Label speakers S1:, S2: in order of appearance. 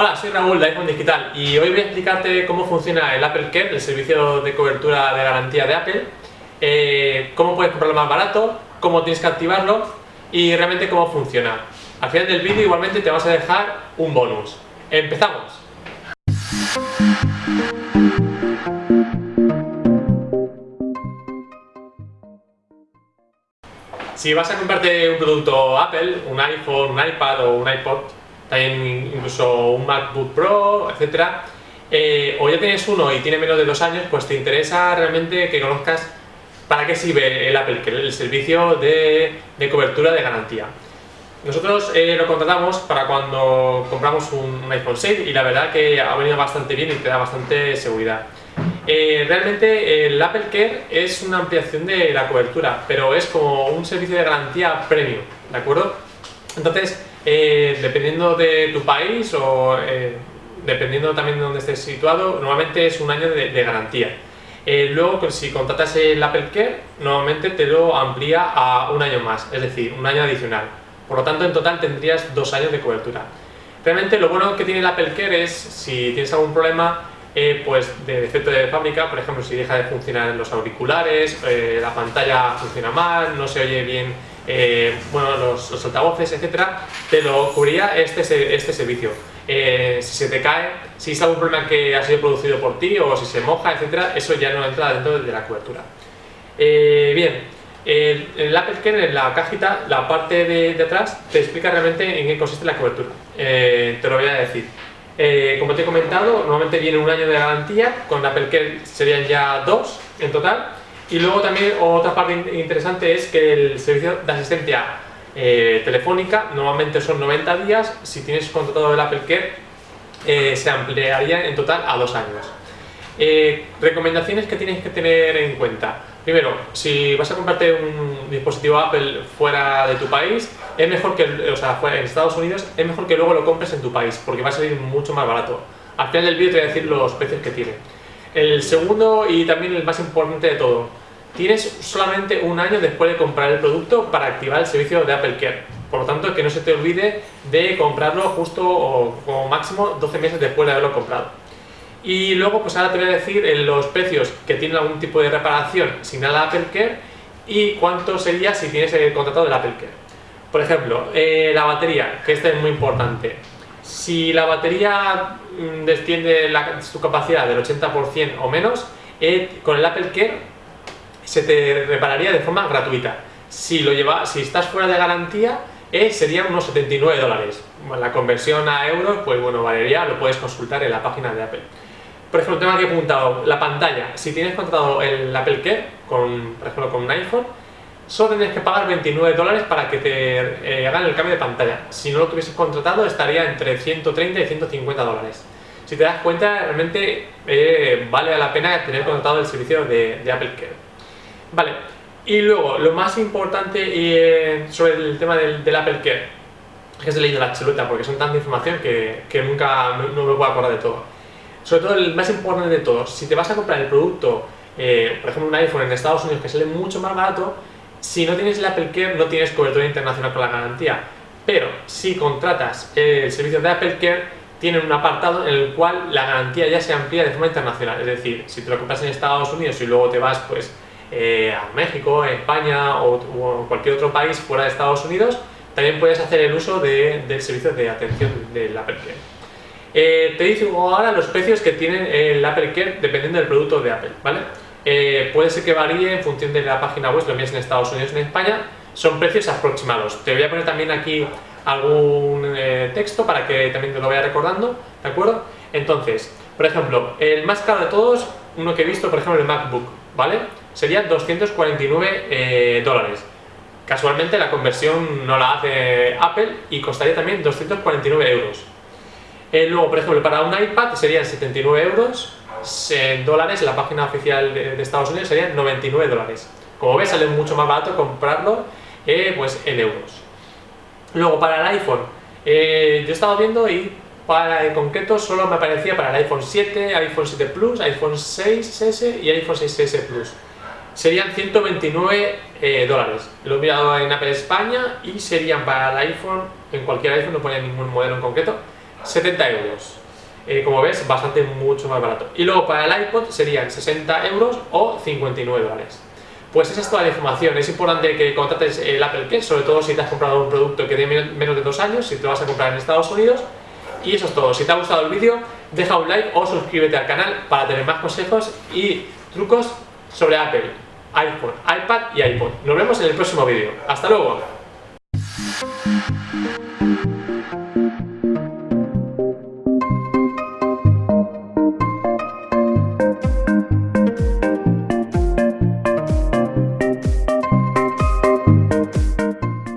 S1: Hola, soy Raúl de iPhone Digital y hoy voy a explicarte cómo funciona el Apple Care, el servicio de cobertura de garantía de Apple, eh, cómo puedes comprarlo más barato, cómo tienes que activarlo y realmente cómo funciona. Al final del vídeo igualmente te vas a dejar un bonus. ¡Empezamos! Si vas a comprarte un producto Apple, un iPhone, un iPad o un iPod, también incluso un MacBook Pro, etcétera, eh, o ya tienes uno y tiene menos de dos años, pues te interesa realmente que conozcas para qué sirve el Apple el servicio de, cobertura de garantía. Nosotros eh, lo contratamos para cuando compramos un, iPhone 6 y la verdad que ha venido bastante bien y te da bastante seguridad. Eh, realmente el Apple Care es una ampliación de la cobertura, pero es como un servicio de garantía premium, ¿de acuerdo? Entonces, eh, dependiendo de tu país o eh, dependiendo también de donde estés situado, normalmente es un año de, garantía. Eh, luego, pues, si contratas el Apple Care, normalmente te lo amplía a un año más, es decir, un año adicional. Por lo tanto, en total tendrías dos años de cobertura. Realmente lo bueno que tiene el Apple Care es, si tienes algún problema, pues de defecto de fábrica, por ejemplo, si deja de funcionar los auriculares, la pantalla funciona mal, no se oye bien eh, bueno, los, altavoces, etcétera, te lo cubría este, este servicio. Eh, si se te cae, si es algún problema que ha sido producido por ti o si se moja, etcétera, eso ya no entra dentro de la cobertura. Eh, bien, el, el, Apple Care en la cajita, la parte de, atrás, te explica realmente en qué consiste la cobertura. te lo voy a decir. como te he comentado, normalmente viene un año de garantía, con Apple Care serían ya dos en total. Y luego también otra parte interesante es que el servicio de asistencia eh, telefónica normalmente son 90 días, si tienes contratado el Apple Care eh, se ampliaría en total a dos años. Eh, recomendaciones que tienes que tener en cuenta. Primero, si vas a comprarte un dispositivo Apple fuera de tu país, es mejor que, o sea, en Estados Unidos, es mejor que luego lo compres en tu país, porque va a salir mucho más barato. Al final del vídeo te voy a decir los precios que tiene. El segundo y también el más importante de todo, tienes solamente un año después de comprar el producto para activar el servicio de Apple Care. Por lo tanto, que no se te olvide de comprarlo justo o como máximo 12 meses después de haberlo comprado. Y luego, pues ahora te voy a decir los precios que tienen algún tipo de reparación sin nada Apple Care y cuánto sería si tienes el contrato del Apple Care. Por ejemplo, eh, la batería, que esta es muy importante. Si la batería mm, desciende su capacidad del 80% o menos, eh, con el Apple Care se te repararía de forma gratuita. Si, lo lleva, si estás fuera de garantía, eh, serían unos 79 dólares. La conversión a euros, pues bueno, valería, lo puedes consultar en la página de Apple. Por ejemplo, tengo aquí apuntado la pantalla. Si tienes contratado el Apple Care, con, por ejemplo con un iPhone, solo tendrías que pagar 29 dólares para que te eh, hagan el cambio de pantalla. Si no lo tuvieses contratado, estaría entre 130 y 150 dólares. Si te das cuenta, realmente eh, vale la pena tener contratado el servicio de, Apple Care. Vale, y luego, lo más importante eh, sobre el tema del, Apple Care, es que se leído la chuleta porque son tanta información que, nunca no, me puedo acordar de todo. Sobre todo, el más importante de todo, si te vas a comprar el producto, eh, por ejemplo un iPhone en Estados Unidos que sale mucho más barato, si no tienes el Apple Care no tienes cobertura internacional con la garantía. Pero si contratas el servicio de Apple Care, tienen un apartado en el cual la garantía ya se amplía de forma internacional. Es decir, si te lo compras en Estados Unidos y luego te vas pues eh, a México, España o, cualquier otro país fuera de Estados Unidos, también puedes hacer el uso del servicio de atención del Apple Care. Eh, te digo ahora los precios que tiene el Apple Care dependiendo del producto de Apple, ¿vale? Eh, puede ser que varíe en función de la página web, lo mismo en Estados Unidos o en España, son precios aproximados. Te voy a poner también aquí algún texto para que también te lo vaya recordando, ¿de acuerdo? Entonces, por ejemplo, el más caro de todos, uno que he visto, por ejemplo, el MacBook, ¿vale? serían 249 eh, dólares. Casualmente la conversión no la hace Apple y costaría también 249 euros. Eh, luego, por ejemplo, para un iPad serían 79 euros, en dólares, la página oficial de, Estados Unidos serían 99 dólares. Como ves, sale mucho más barato comprarlo eh, pues en euros. Luego, para el iPhone, yo he estado viendo y para en concreto solo me aparecía para el iPhone 7, iPhone 7 Plus, iPhone 6S y iPhone 6S Plus serían 129 eh, dólares. Lo he enviado en Apple España y serían para el iPhone, en cualquier iPhone, no ponía ningún modelo en concreto, 70 euros. Eh, como ves, bastante mucho más barato. Y luego para el iPod serían 60 euros o 59 dólares. Pues esa es toda la información. Es importante que contrates el Apple Care, sobre todo si te has comprado un producto que tiene menos de dos años, si te lo vas a comprar en Estados Unidos. Y eso es todo. Si te ha gustado el vídeo, deja un like o suscríbete al canal para tener más consejos y trucos sobre Apple, iPhone, iPad y iPod. Nos vemos en el próximo vídeo. ¡Hasta luego!